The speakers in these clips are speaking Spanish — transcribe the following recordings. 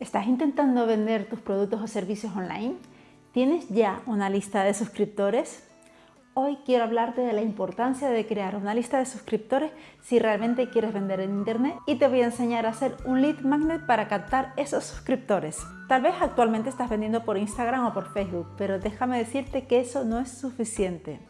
¿Estás intentando vender tus productos o servicios online? ¿Tienes ya una lista de suscriptores? Hoy quiero hablarte de la importancia de crear una lista de suscriptores si realmente quieres vender en internet y te voy a enseñar a hacer un lead magnet para captar esos suscriptores. Tal vez actualmente estás vendiendo por Instagram o por Facebook, pero déjame decirte que eso no es suficiente.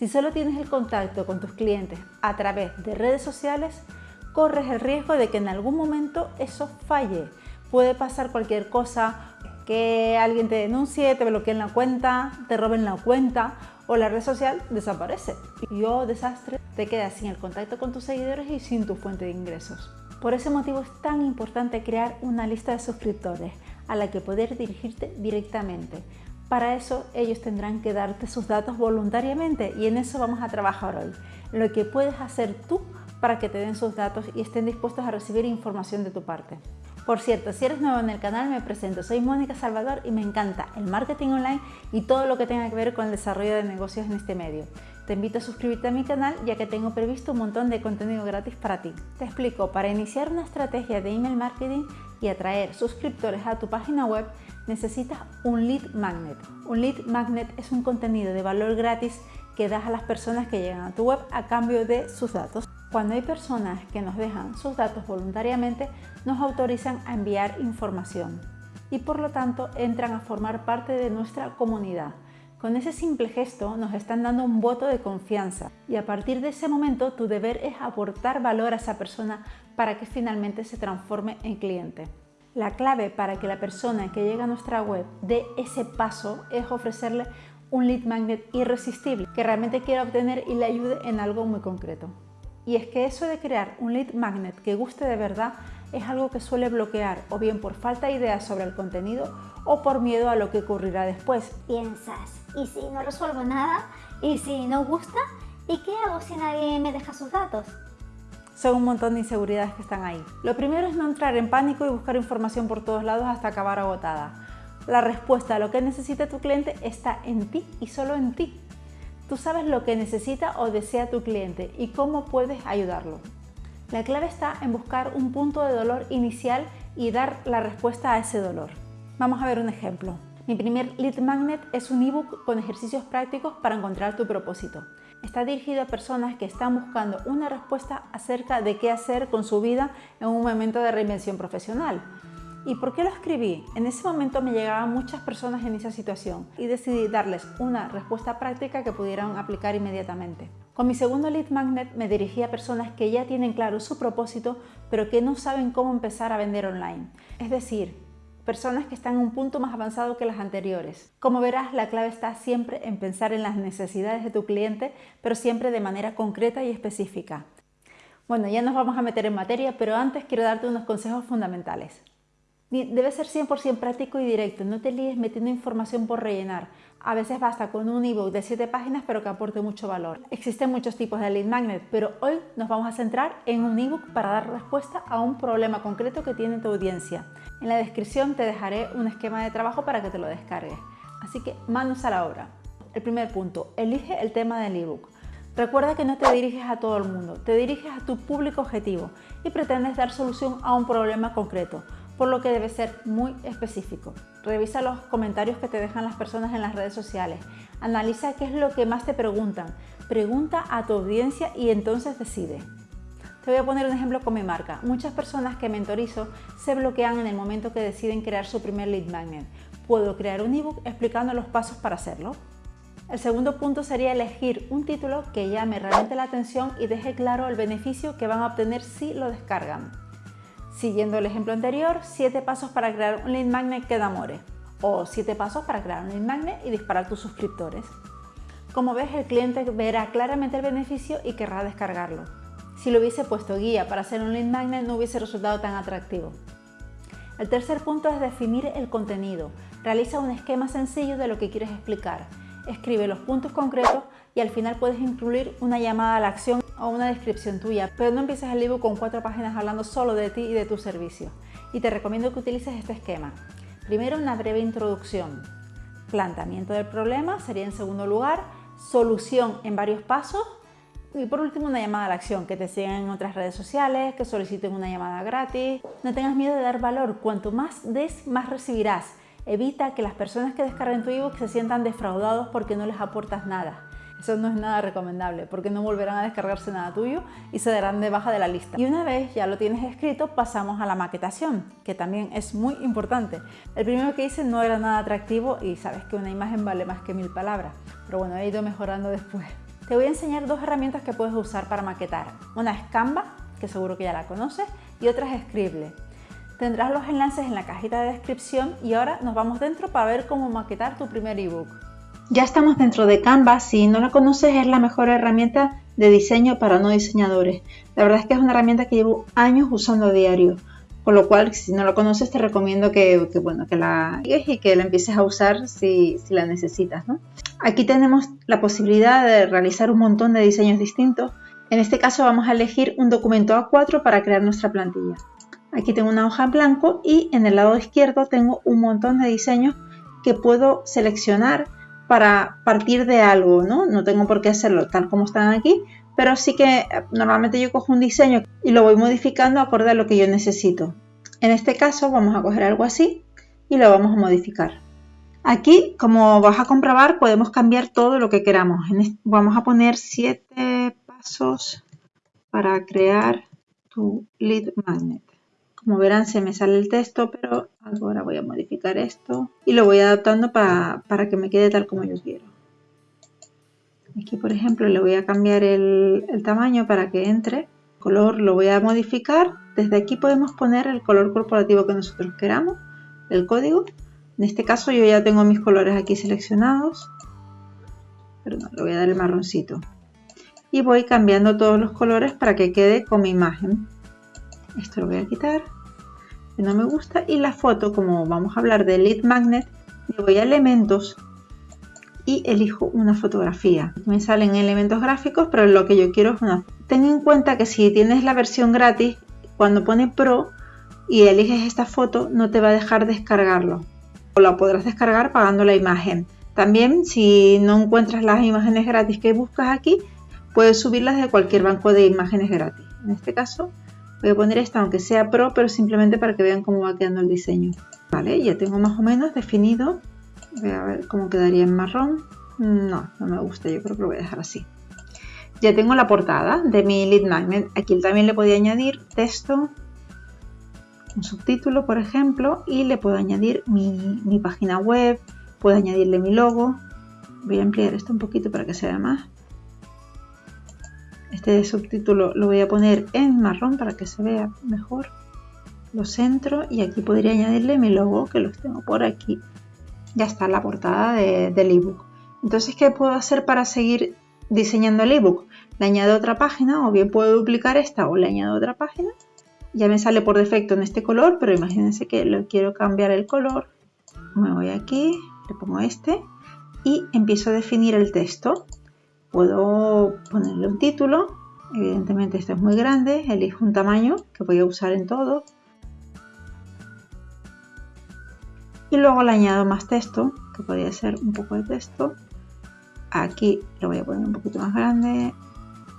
Si solo tienes el contacto con tus clientes a través de redes sociales, corres el riesgo de que en algún momento eso falle puede pasar cualquier cosa, que alguien te denuncie, te bloqueen la cuenta, te roben la cuenta o la red social desaparece. Y oh, desastre, te quedas sin el contacto con tus seguidores y sin tu fuente de ingresos. Por ese motivo es tan importante crear una lista de suscriptores a la que poder dirigirte directamente. Para eso ellos tendrán que darte sus datos voluntariamente y en eso vamos a trabajar hoy. Lo que puedes hacer tú para que te den sus datos y estén dispuestos a recibir información de tu parte. Por cierto, si eres nuevo en el canal me presento, soy Mónica Salvador y me encanta el marketing online y todo lo que tenga que ver con el desarrollo de negocios en este medio. Te invito a suscribirte a mi canal ya que tengo previsto un montón de contenido gratis para ti. Te explico, para iniciar una estrategia de email marketing y atraer suscriptores a tu página web necesitas un lead magnet. Un lead magnet es un contenido de valor gratis que das a las personas que llegan a tu web a cambio de sus datos. Cuando hay personas que nos dejan sus datos voluntariamente, nos autorizan a enviar información y por lo tanto entran a formar parte de nuestra comunidad. Con ese simple gesto nos están dando un voto de confianza y a partir de ese momento tu deber es aportar valor a esa persona para que finalmente se transforme en cliente. La clave para que la persona que llega a nuestra web dé ese paso es ofrecerle un lead magnet irresistible que realmente quiera obtener y le ayude en algo muy concreto. Y es que eso de crear un lead magnet que guste de verdad es algo que suele bloquear o bien por falta de ideas sobre el contenido o por miedo a lo que ocurrirá después. Piensas, ¿y si no resuelvo nada? ¿Y si no gusta? ¿Y qué hago si nadie me deja sus datos? Son un montón de inseguridades que están ahí. Lo primero es no entrar en pánico y buscar información por todos lados hasta acabar agotada. La respuesta a lo que necesita tu cliente está en ti y solo en ti. Tú sabes lo que necesita o desea tu cliente y cómo puedes ayudarlo. La clave está en buscar un punto de dolor inicial y dar la respuesta a ese dolor. Vamos a ver un ejemplo. Mi primer lead magnet es un ebook con ejercicios prácticos para encontrar tu propósito. Está dirigido a personas que están buscando una respuesta acerca de qué hacer con su vida en un momento de reinvención profesional. ¿Y por qué lo escribí? En ese momento me llegaban muchas personas en esa situación y decidí darles una respuesta práctica que pudieran aplicar inmediatamente. Con mi segundo lead magnet me dirigí a personas que ya tienen claro su propósito pero que no saben cómo empezar a vender online. Es decir, personas que están en un punto más avanzado que las anteriores. Como verás, la clave está siempre en pensar en las necesidades de tu cliente, pero siempre de manera concreta y específica. Bueno, ya nos vamos a meter en materia, pero antes quiero darte unos consejos fundamentales. Debe ser 100% práctico y directo, no te líes metiendo información por rellenar. A veces basta con un ebook de 7 páginas pero que aporte mucho valor. Existen muchos tipos de lead magnet, pero hoy nos vamos a centrar en un ebook para dar respuesta a un problema concreto que tiene tu audiencia. En la descripción te dejaré un esquema de trabajo para que te lo descargues. Así que manos a la obra. El primer punto, elige el tema del ebook. Recuerda que no te diriges a todo el mundo, te diriges a tu público objetivo y pretendes dar solución a un problema concreto por lo que debe ser muy específico. Revisa los comentarios que te dejan las personas en las redes sociales. Analiza qué es lo que más te preguntan. Pregunta a tu audiencia y entonces decide. Te voy a poner un ejemplo con mi marca. Muchas personas que mentorizo se bloquean en el momento que deciden crear su primer lead magnet. Puedo crear un ebook explicando los pasos para hacerlo. El segundo punto sería elegir un título que llame realmente la atención y deje claro el beneficio que van a obtener si lo descargan. Siguiendo el ejemplo anterior, 7 pasos para crear un lead magnet que enamore o 7 pasos para crear un lead magnet y disparar tus suscriptores. Como ves, el cliente verá claramente el beneficio y querrá descargarlo. Si lo hubiese puesto guía para hacer un lead magnet no hubiese resultado tan atractivo. El tercer punto es definir el contenido. Realiza un esquema sencillo de lo que quieres explicar. Escribe los puntos concretos y al final puedes incluir una llamada a la acción o una descripción tuya, pero no empieces el libro con cuatro páginas hablando solo de ti y de tu servicio. Y te recomiendo que utilices este esquema. Primero una breve introducción, planteamiento del problema sería en segundo lugar, solución en varios pasos, Y por último, una llamada a la acción, que te sigan en otras redes sociales, que soliciten una llamada gratis. No tengas miedo de dar valor, cuanto más des, más recibirás. Evita que las personas que descarguen tu ebook se sientan defraudados porque no les aportas nada. Eso no es nada recomendable porque no volverán a descargarse nada tuyo y se darán de baja de la lista. Y una vez ya lo tienes escrito, pasamos a la maquetación, que también es muy importante. El primero que hice no era nada atractivo y sabes que una imagen vale más que mil palabras, pero bueno, he ido mejorando después. Te voy a enseñar dos herramientas que puedes usar para maquetar. Una es Canva, que seguro que ya la conoces, y otra es Scribble. Tendrás los enlaces en la cajita de descripción y ahora nos vamos dentro para ver cómo maquetar tu primer ebook. Ya estamos dentro de Canva, si no la conoces es la mejor herramienta de diseño para no diseñadores. La verdad es que es una herramienta que llevo años usando a diario, con lo cual si no la conoces te recomiendo que, bueno, que la y que la empieces a usar si, si la necesitas. Aquí tenemos la posibilidad de realizar un montón de diseños distintos. En este caso vamos a elegir un documento A4 para crear nuestra plantilla. Aquí tengo una hoja en blanco y en el lado izquierdo tengo un montón de diseños que puedo seleccionar para partir de algo, ¿no? No tengo por qué hacerlo tal como están aquí, pero sí que eh, normalmente yo cojo un diseño y lo voy modificando acorde a lo que yo necesito. En este caso vamos a coger algo así y lo vamos a modificar. Aquí, como vas a comprobar, podemos cambiar todo lo que queramos. Vamos a poner 7 pasos para crear tu lead magnet. Como verán se me sale el texto, pero ahora voy a modificar esto y lo voy adaptando para, que me quede tal como yo quiero. Aquí por ejemplo le voy a cambiar el, el tamaño para que entre. El color lo voy a modificar. Desde aquí podemos poner el color corporativo que nosotros queramos, el código. En este caso yo ya tengo mis colores aquí seleccionados. Perdón, le voy a dar el marroncito. Y voy cambiando todos los colores para que quede con mi imagen. Esto lo voy a quitar no me gusta y la foto como vamos a hablar de lead magnet me voy a elementos y elijo una fotografía. Me salen elementos gráficos pero lo que yo quiero es una ten en cuenta que si tienes la versión gratis cuando pone pro y eliges esta foto no te va a dejar descargarlo. O la podrás descargar pagando la imagen. También si no encuentras las imágenes gratis que buscas aquí puedes subirlas de cualquier banco de imágenes gratis. En este caso Voy a poner esta aunque sea pro, pero simplemente para que vean cómo va quedando el diseño. Vale, ya tengo más o menos definido. Voy a ver cómo quedaría en marrón. No, no me gusta, yo creo que lo voy a dejar así. Ya tengo la portada de mi lead magnet. Aquí también le podía añadir texto, un subtítulo por ejemplo, y le puedo añadir mi, mi página web, puedo añadirle mi logo. Voy a ampliar esto un poquito para que se vea más. Este subtítulo lo voy a poner en marrón para que se vea mejor. Lo centro y aquí podría añadirle mi logo que los tengo por aquí. Ya está la portada del ebook. Entonces, ¿qué puedo hacer para seguir diseñando el ebook? Le añado otra página o bien puedo duplicar esta o le añado otra página. Ya me sale por defecto en este color, pero imagínense que lo quiero cambiar el color. Me voy aquí, le pongo este y empiezo a definir el texto. Puedo ponerle un título, evidentemente esto es muy grande, elijo un tamaño que voy a usar en todo. Y luego le añado más texto, que podría ser un poco de texto. Aquí lo voy a poner un poquito más grande,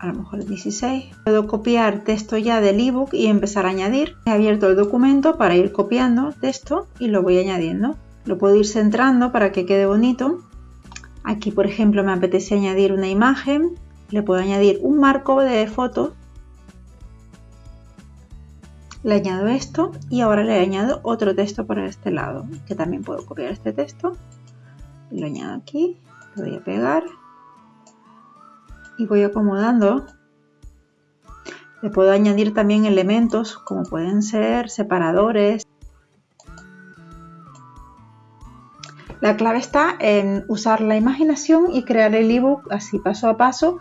a lo mejor 16. Puedo copiar texto ya del ebook y empezar a añadir. He abierto el documento para ir copiando texto y lo voy añadiendo. Lo puedo ir centrando para que quede bonito Aquí, por ejemplo, me apetece añadir una imagen. Le puedo añadir un marco de foto. Le añado esto y ahora le añado otro texto por este lado, que también puedo copiar este texto. Lo añado aquí, lo voy a pegar y voy acomodando. Le puedo añadir también elementos como pueden ser separadores, La clave está en usar la imaginación y crear el ebook así paso a paso,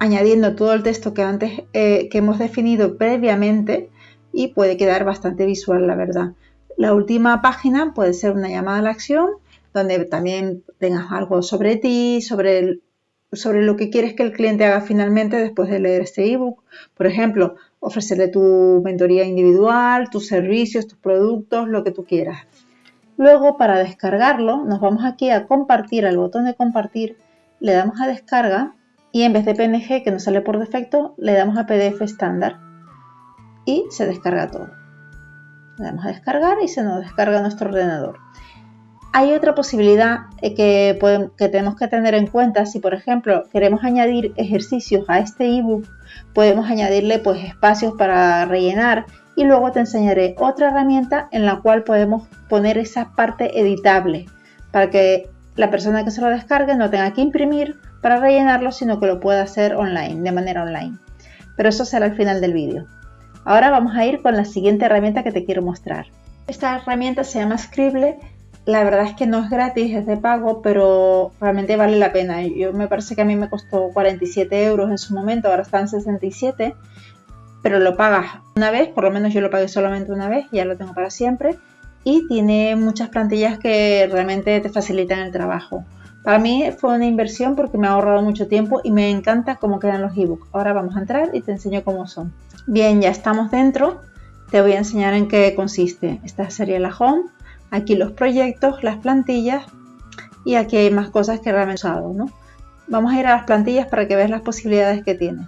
añadiendo todo el texto que antes eh, que hemos definido previamente y puede quedar bastante visual, la verdad. La última página puede ser una llamada a la acción, donde también tengas algo sobre ti, sobre, sobre lo que quieres que el cliente haga finalmente después de leer este ebook. Por ejemplo, ofrecerle tu mentoría individual, tus servicios, tus productos, lo que tú quieras. Luego para descargarlo nos vamos aquí a compartir, al botón de compartir, le damos a descarga y en vez de PNG que nos sale por defecto, le damos a PDF estándar y se descarga todo. Le damos a descargar y se nos descarga nuestro ordenador. Hay otra posibilidad eh, que, tenemos que tener en cuenta si por ejemplo queremos añadir ejercicios a este ebook, podemos añadirle pues espacios para rellenar y luego te enseñaré otra herramienta en la cual podemos poner esa parte editable para que la persona que se lo descargue no tenga que imprimir para rellenarlo, sino que lo pueda hacer online, de manera online. Pero eso será al final del vídeo. Ahora vamos a ir con la siguiente herramienta que te quiero mostrar. Esta herramienta se llama Scribble. La verdad es que no es gratis, es de pago, pero realmente vale la pena. Yo me parece que a mí me costó 47 euros en su momento, ahora está en 67, pero lo pagas una vez, por lo menos yo lo pagué solamente una vez, ya lo tengo para siempre, y tiene muchas plantillas que realmente te facilitan el trabajo. Para mí fue una inversión porque me ha ahorrado mucho tiempo y me encanta cómo quedan los ebooks. Ahora vamos a entrar y te enseño cómo son. Bien, ya estamos dentro. Te voy a enseñar en qué consiste. Esta sería la home. Aquí los proyectos, las plantillas y aquí hay más cosas que realmente he usado. ¿no? Vamos a ir a las plantillas para que veas las posibilidades que tiene.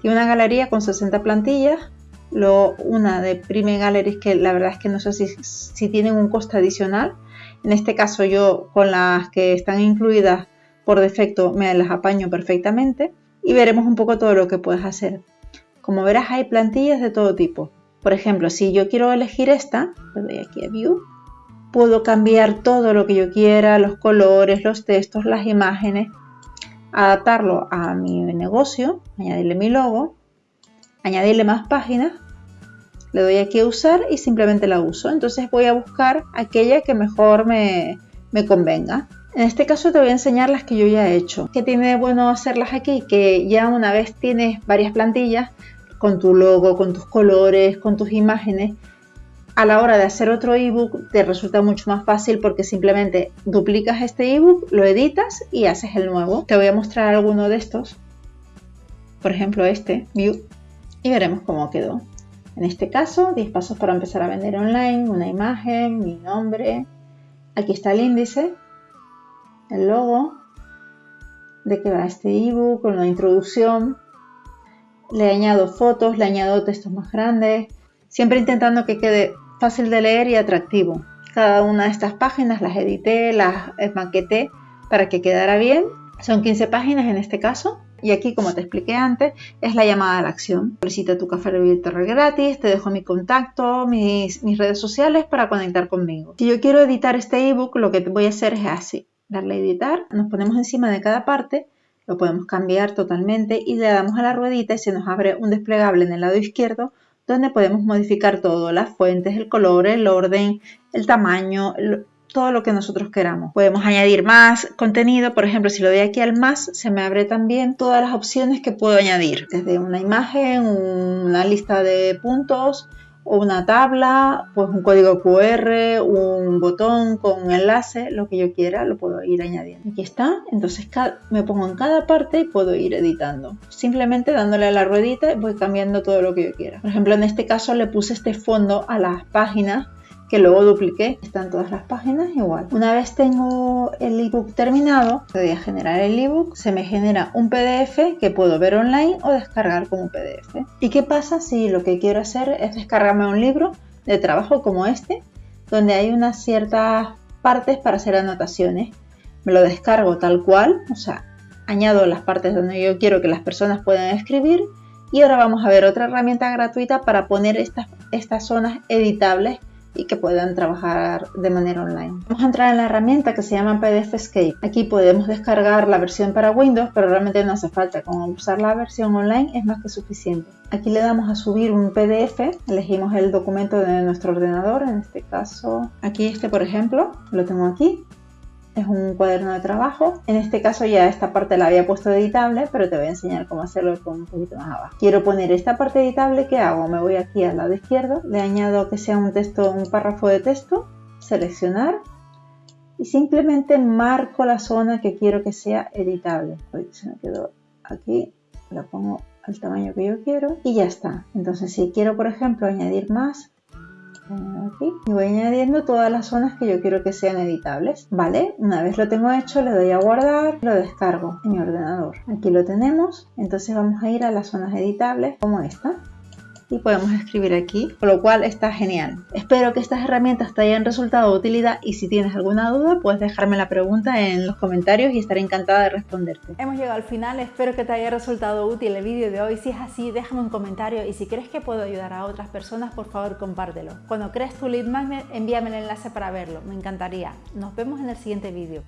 Tiene una galería con 60 plantillas. Luego una de Prime Galleries que la verdad es que no sé si, si tienen un coste adicional en este caso yo con las que están incluidas por defecto me las apaño perfectamente y veremos un poco todo lo que puedes hacer. Como verás hay plantillas de todo tipo. Por ejemplo, si yo quiero elegir esta, le doy aquí a View, puedo cambiar todo lo que yo quiera, los colores, los textos, las imágenes, adaptarlo a mi negocio, añadirle mi logo, añadirle más páginas le doy aquí a usar y simplemente la uso. Entonces voy a buscar aquella que mejor me, me convenga. En este caso te voy a enseñar las que yo ya he hecho. ¿Qué tiene bueno hacerlas aquí? Que ya una vez tienes varias plantillas con tu logo, con tus colores, con tus imágenes, a la hora de hacer otro ebook te resulta mucho más fácil porque simplemente duplicas este ebook, lo editas y haces el nuevo. Te voy a mostrar alguno de estos. Por ejemplo este, View, y veremos cómo quedó. En este caso, 10 pasos para empezar a vender online, una imagen, mi nombre. Aquí está el índice, el logo, de qué va este ebook, con la introducción. Le añado fotos, le añado textos más grandes, siempre intentando que quede fácil de leer y atractivo. Cada una de estas páginas las edité, las maqueté para que quedara bien. Son 15 páginas en este caso. Y aquí, como te expliqué antes, es la llamada a la acción. Solicita tu café virtual gratis, te dejo mi contacto, mis, mis redes sociales para conectar conmigo. Si yo quiero editar este ebook, lo que voy a hacer es así. Darle a editar, nos ponemos encima de cada parte, lo podemos cambiar totalmente y le damos a la ruedita y se nos abre un desplegable en el lado izquierdo donde podemos modificar todo, las fuentes, el color, el orden, el tamaño, todo lo que nosotros queramos. Podemos añadir más contenido, por ejemplo, si lo doy aquí al más, se me abre también todas las opciones que puedo añadir, desde una imagen, una lista de puntos, una tabla, pues un código QR, un botón con un enlace, lo que yo quiera, lo puedo ir añadiendo. Aquí está, entonces me pongo en cada parte y puedo ir editando. Simplemente dándole a la ruedita voy cambiando todo lo que yo quiera. Por ejemplo, en este caso le puse este fondo a las páginas que luego dupliqué. Están todas las páginas igual. Una vez tengo el ebook terminado, voy a generar el ebook, se me genera un PDF que puedo ver online o descargar como PDF. ¿Y qué pasa si lo que quiero hacer es descargarme un libro de trabajo como este, donde hay unas ciertas partes para hacer anotaciones? Me lo descargo tal cual, o sea, añado las partes donde yo quiero que las personas puedan escribir y ahora vamos a ver otra herramienta gratuita para poner estas, estas zonas editables y que puedan trabajar de manera online. Vamos a entrar en la herramienta que se llama PDF Escape. Aquí podemos descargar la versión para Windows, pero realmente no hace falta. Con usar la versión online es más que suficiente. Aquí le damos a subir un PDF, elegimos el documento de nuestro ordenador, en este caso aquí este por ejemplo, lo tengo aquí es un cuaderno de trabajo. En este caso ya esta parte la había puesto editable, pero te voy a enseñar cómo hacerlo con un poquito más abajo. Quiero poner esta parte editable, ¿qué hago? Me voy aquí al lado izquierdo, le añado que sea un texto, un párrafo de texto, seleccionar y simplemente marco la zona que quiero que sea editable. se me quedó aquí, la pongo al tamaño que yo quiero y ya está. Entonces si quiero por ejemplo añadir más, aquí y voy añadiendo todas las zonas que yo quiero que sean editables vale una vez lo tengo hecho le doy a guardar lo descargo en mi ordenador. Aquí lo tenemos. Entonces vamos a ir a las zonas editables como esta y podemos escribir aquí, con lo cual está genial. Espero que estas herramientas te hayan resultado de utilidad y si tienes alguna duda puedes dejarme la pregunta en los comentarios y estaré encantada de responderte. Hemos llegado al final, espero que te haya resultado útil el vídeo de hoy. Si es así, déjame un comentario y si crees que puedo ayudar a otras personas, por favor compártelo. Cuando crees tu lead magnet, envíame el enlace para verlo, me encantaría. Nos vemos en el siguiente vídeo.